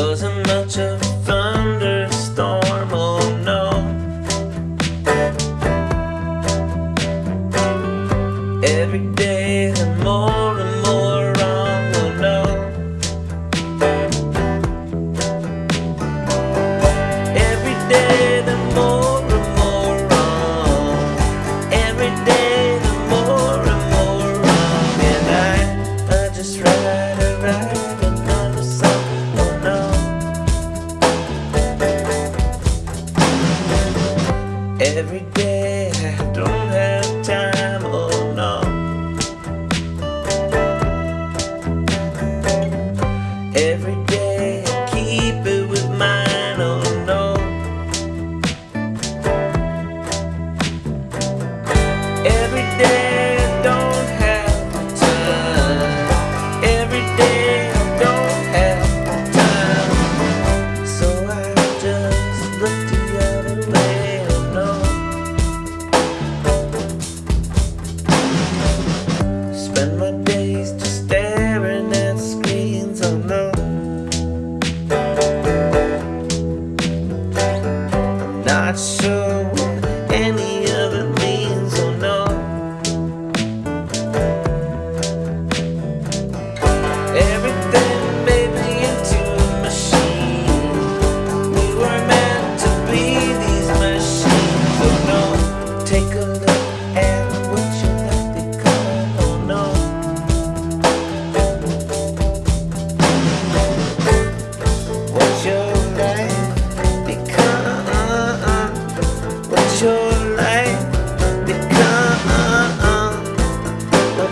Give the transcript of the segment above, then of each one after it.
Wasn't much of a thunderstorm, oh no. Every day the more Every day. I don't have time, oh no. Every day I keep it with mine, oh no. Every day. spend my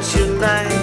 chiều nay